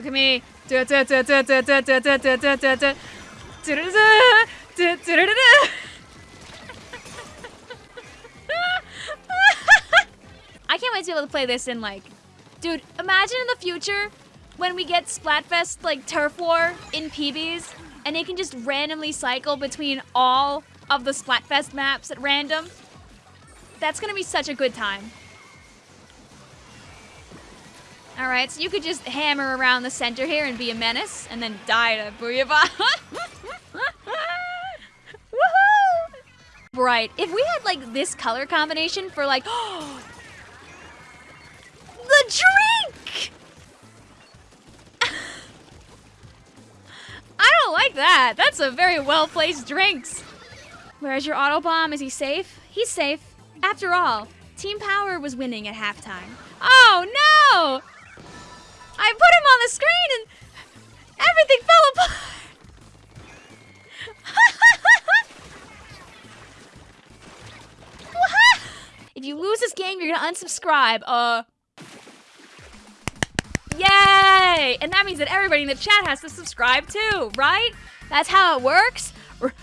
Look at me. I can't wait to be able to play this in like, dude. Imagine in the future when we get Splatfest like Turf War in PBs, and they can just randomly cycle between all of the Splatfest maps at random. That's gonna be such a good time. All right, so you could just hammer around the center here and be a menace, and then die to Booyah Woohoo! Right, if we had like this color combination for like, the drink! I don't like that. That's a very well-placed drinks. Where's your auto bomb? Is he safe? He's safe. After all, Team Power was winning at halftime. Oh no! I put him on the screen and everything fell apart. if you lose this game, you're gonna unsubscribe. Uh. Yay! And that means that everybody in the chat has to subscribe too, right? That's how it works, R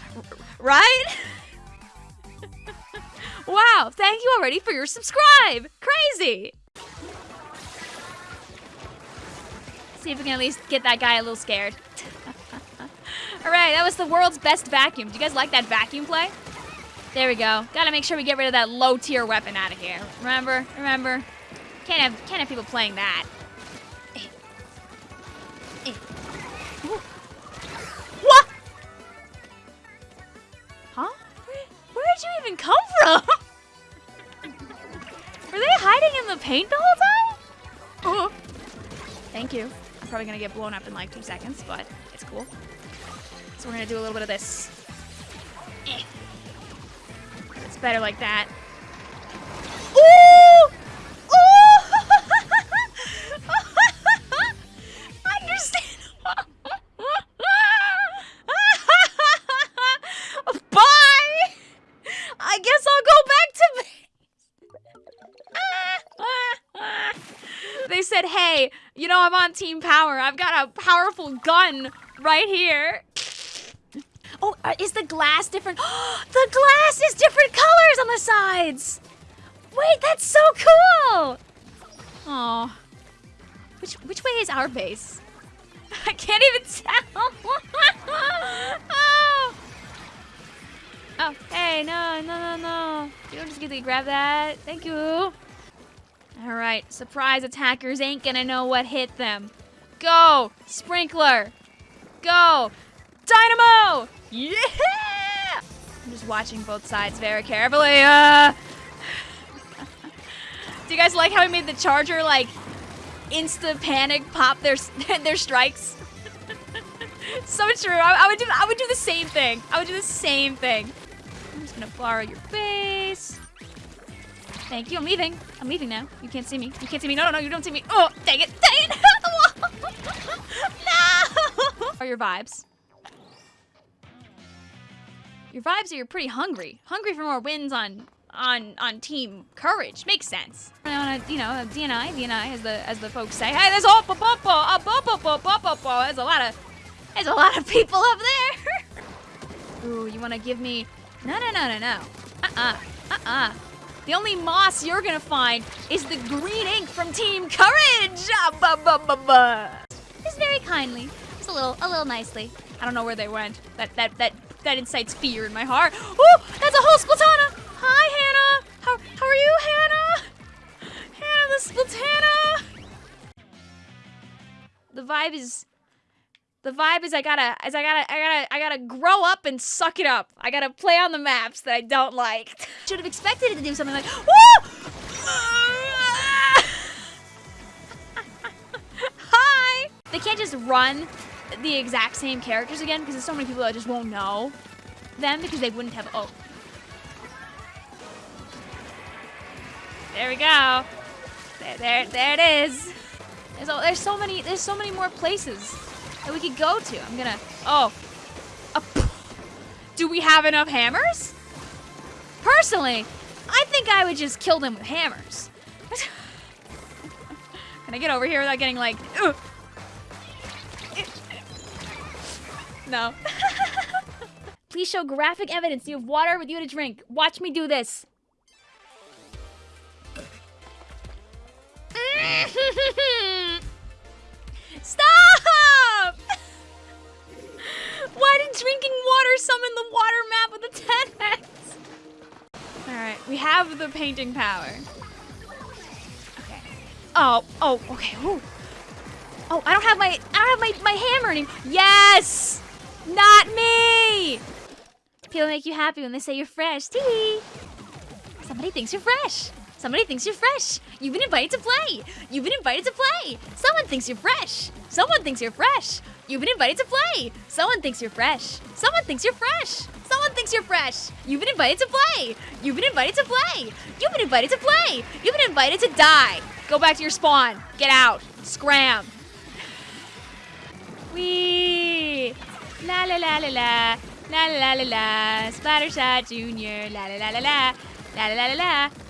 right? wow, thank you already for your subscribe. Crazy. See if we can at least get that guy a little scared. Alright, that was the world's best vacuum. Do you guys like that vacuum play? There we go. Gotta make sure we get rid of that low tier weapon out of here. Remember? Remember? Can't have can't have people playing that. What? Huh? Where, where did you even come from? Were they hiding in the paint the whole time? Oh. Thank you. I'm probably gonna get blown up in like two seconds, but it's cool. So we're gonna do a little bit of this. Eh. It's better like that. Said, hey, you know, I'm on Team Power. I've got a powerful gun right here. Oh, uh, is the glass different? the glass is different colors on the sides. Wait, that's so cool. Oh, which which way is our base? I can't even tell. oh. oh, hey, no, no, no, no. You don't just get to grab that. Thank you. All right, surprise attackers ain't gonna know what hit them. Go, Sprinkler. Go, Dynamo. Yeah! I'm just watching both sides very carefully. Uh... Do you guys like how we made the Charger like insta panic pop their their strikes? so true. I, I would do I would do the same thing. I would do the same thing. I'm just gonna borrow your base. Thank you. I'm leaving. I'm leaving now. You can't see me. You can't see me. No, no, no. You don't see me. Oh, dang it. Dang it. no. Are your vibes? Your vibes are you're pretty hungry. Hungry for more wins on on on team courage. Makes sense. On a, you know, a DNI, DNI as the as the folks say. Hey, there's a there's a lot of there's a lot of people up there. Ooh, you want to give me? No, no, no, no, no. Uh-uh. Uh-uh. The only moss you're gonna find is the green ink from Team Courage. Ah, ba, ba, ba, ba. Just very kindly, just a little, a little nicely. I don't know where they went. That that that that incites fear in my heart. Oh, that's a whole Splatana. Hi, Hannah. How how are you, Hannah? Hannah the Splatana. The vibe is the vibe is I gotta is I gotta I gotta I gotta grow up and suck it up. I gotta play on the maps that I don't like. Should have expected it to do something like Woo! Hi! They can't just run the exact same characters again because there's so many people that just won't know them because they wouldn't have oh. There we go. There there there it is. There's, there's so many there's so many more places that we could go to. I'm gonna, oh. do we have enough hammers? Personally, I think I would just kill them with hammers. Can I get over here without getting like, Ugh. No. Please show graphic evidence you have water with you to drink. Watch me do this. Stop! Why did drinking water summon the water map with the 10x? Alright, we have the painting power. Okay. Oh, oh, okay. Ooh. Oh, I don't have my I don't have my, my hammer anymore. Yes! Not me! People make you happy when they say you're fresh. Tee Somebody thinks you're fresh. Somebody thinks you're fresh. You've been invited to play. You've been invited to play. Someone thinks you're fresh. Someone thinks you're fresh. You've been invited to play. Someone thinks you're fresh. Someone thinks you're fresh. Someone thinks you're fresh. You've been invited to play. You've been invited to play. You've been invited to play. You've been invited to die. Go back to your spawn. Get out. Scram. Wee. La la la la la. La la la la la. Splattershot Junior. La la la la la. La la la la la.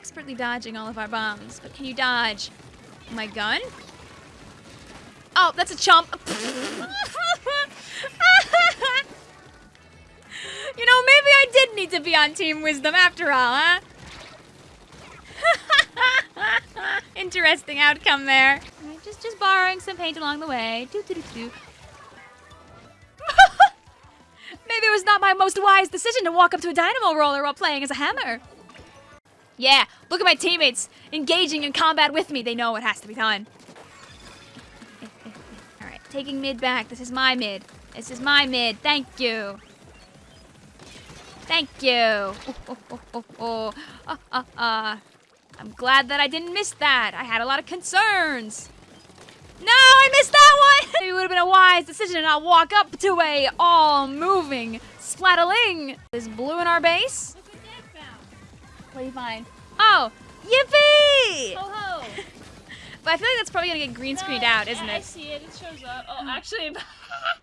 Expertly dodging all of our bombs, but can you dodge my gun? Oh, that's a chump. you know, maybe I did need to be on Team Wisdom after all, huh? Interesting outcome there. Just, just borrowing some paint along the way. Maybe it was not my most wise decision to walk up to a dynamo roller while playing as a hammer. Yeah, look at my teammates engaging in combat with me. They know it has to be done. Alright, taking mid back. This is my mid. This is my mid. Thank you. Thank you. Oh, oh, oh, oh, oh. Uh, uh, uh. I'm glad that I didn't miss that. I had a lot of concerns. No, I missed that one! it would have been a wise decision to not walk up to a all-moving splatling. Is blue in our base? What do you find? Oh, yippee! Ho ho! but I feel like that's probably gonna get green screened no, out, isn't I, it? I see it. It shows up. Oh, actually.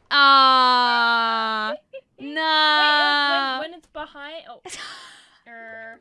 Ah, no. Wait, when, when it's behind. Oh. er.